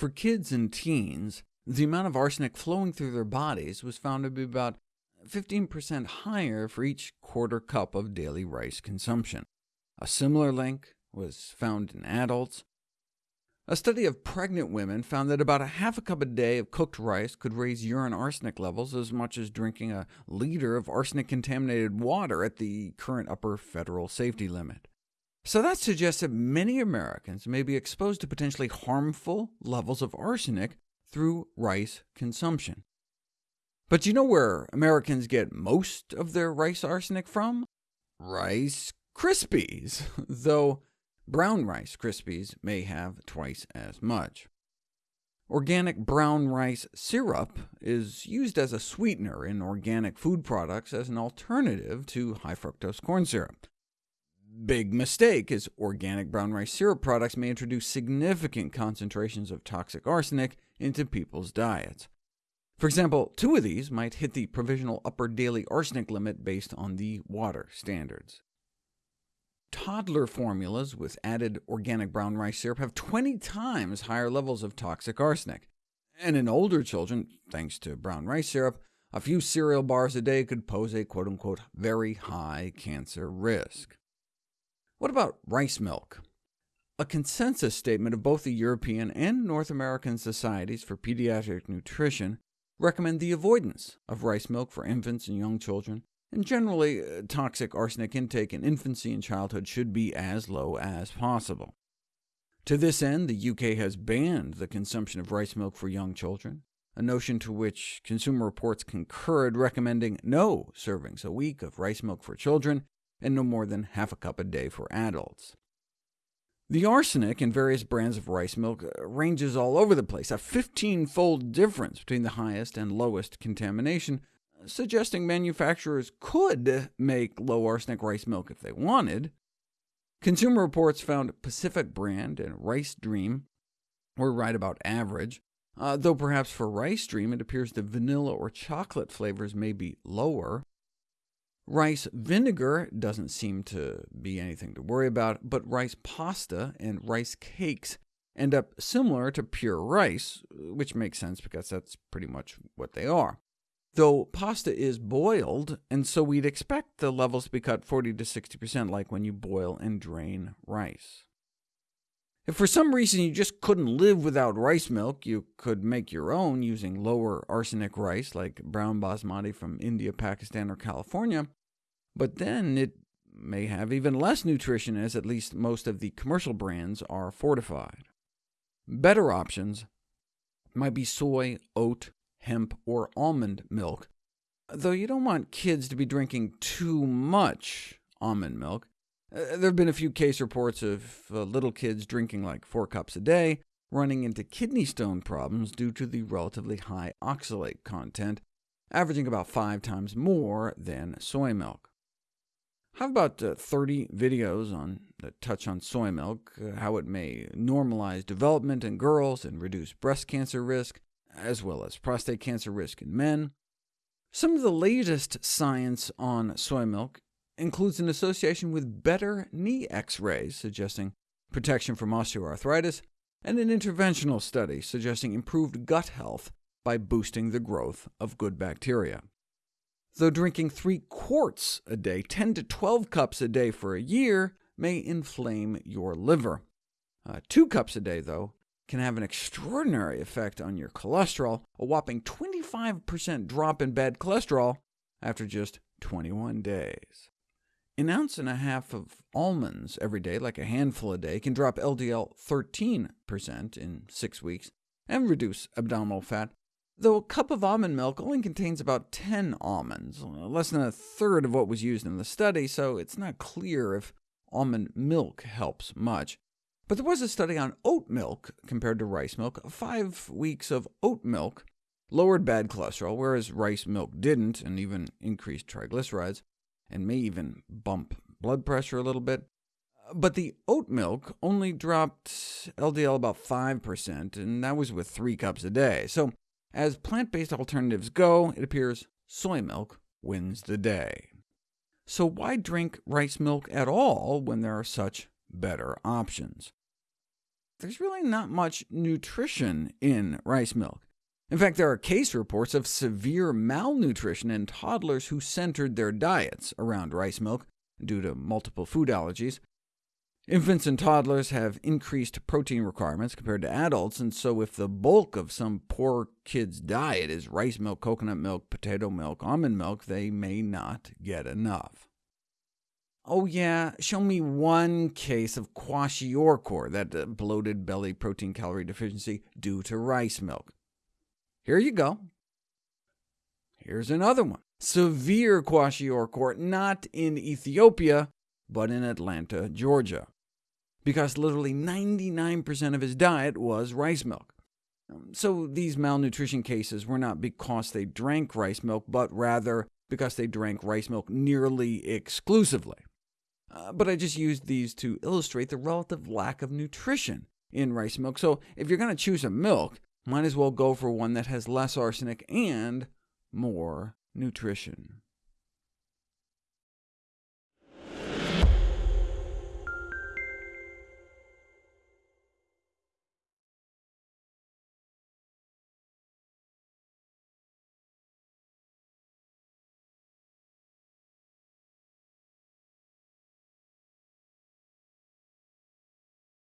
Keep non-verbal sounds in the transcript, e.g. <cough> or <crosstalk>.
For kids and teens, the amount of arsenic flowing through their bodies was found to be about 15% higher for each quarter cup of daily rice consumption. A similar link was found in adults. A study of pregnant women found that about a half a cup a day of cooked rice could raise urine arsenic levels as much as drinking a liter of arsenic-contaminated water at the current upper federal safety limit. So that suggests that many Americans may be exposed to potentially harmful levels of arsenic through rice consumption. But you know where Americans get most of their rice arsenic from? Rice Krispies, <laughs> though brown Rice Krispies may have twice as much. Organic brown rice syrup is used as a sweetener in organic food products as an alternative to high fructose corn syrup. Big mistake, as organic brown rice syrup products may introduce significant concentrations of toxic arsenic into people's diets. For example, two of these might hit the provisional upper daily arsenic limit based on the water standards. Toddler formulas with added organic brown rice syrup have 20 times higher levels of toxic arsenic. And in older children, thanks to brown rice syrup, a few cereal bars a day could pose a quote-unquote very high cancer risk. What about rice milk? A consensus statement of both the European and North American Societies for Pediatric Nutrition recommend the avoidance of rice milk for infants and young children, and generally, uh, toxic arsenic intake in infancy and childhood should be as low as possible. To this end, the UK has banned the consumption of rice milk for young children, a notion to which Consumer Reports concurred, recommending no servings a week of rice milk for children, and no more than half a cup a day for adults. The arsenic in various brands of rice milk uh, ranges all over the place, a 15-fold difference between the highest and lowest contamination, suggesting manufacturers could make low arsenic rice milk if they wanted. Consumer Reports found Pacific Brand and Rice Dream were right about average, uh, though perhaps for Rice Dream it appears the vanilla or chocolate flavors may be lower. Rice vinegar doesn't seem to be anything to worry about, but rice pasta and rice cakes end up similar to pure rice, which makes sense because that's pretty much what they are. Though pasta is boiled, and so we'd expect the levels to be cut 40 to 60% like when you boil and drain rice. If for some reason you just couldn't live without rice milk, you could make your own using lower arsenic rice, like brown basmati from India, Pakistan, or California, but then it may have even less nutrition, as at least most of the commercial brands are fortified. Better options might be soy, oat, hemp, or almond milk, though you don't want kids to be drinking too much almond milk. Uh, there have been a few case reports of uh, little kids drinking like four cups a day, running into kidney stone problems due to the relatively high oxalate content, averaging about five times more than soy milk. How about uh, 30 videos on that touch on soy milk, uh, how it may normalize development in girls and reduce breast cancer risk, as well as prostate cancer risk in men. Some of the latest science on soy milk includes an association with better knee x-rays, suggesting protection from osteoarthritis, and an interventional study suggesting improved gut health by boosting the growth of good bacteria though drinking 3 quarts a day, 10 to 12 cups a day for a year, may inflame your liver. Uh, 2 cups a day, though, can have an extraordinary effect on your cholesterol, a whopping 25% drop in bad cholesterol after just 21 days. An ounce and a half of almonds every day, like a handful a day, can drop LDL 13% in six weeks, and reduce abdominal fat though a cup of almond milk only contains about 10 almonds, less than a third of what was used in the study, so it's not clear if almond milk helps much. But there was a study on oat milk compared to rice milk. Five weeks of oat milk lowered bad cholesterol, whereas rice milk didn't, and even increased triglycerides, and may even bump blood pressure a little bit. But the oat milk only dropped LDL about 5%, and that was with three cups a day. So as plant-based alternatives go, it appears soy milk wins the day. So why drink rice milk at all when there are such better options? there's really not much nutrition in rice milk. In fact, there are case reports of severe malnutrition in toddlers who centered their diets around rice milk due to multiple food allergies. Infants and toddlers have increased protein requirements compared to adults, and so if the bulk of some poor kid's diet is rice milk, coconut milk, potato milk, almond milk, they may not get enough. Oh yeah, show me one case of kwashiorkor, that uh, bloated belly protein calorie deficiency due to rice milk. Here you go. Here's another one. Severe kwashiorkor, not in Ethiopia, but in Atlanta, Georgia, because literally 99% of his diet was rice milk. Um, so these malnutrition cases were not because they drank rice milk, but rather because they drank rice milk nearly exclusively. Uh, but I just used these to illustrate the relative lack of nutrition in rice milk, so if you're going to choose a milk, might as well go for one that has less arsenic and more nutrition.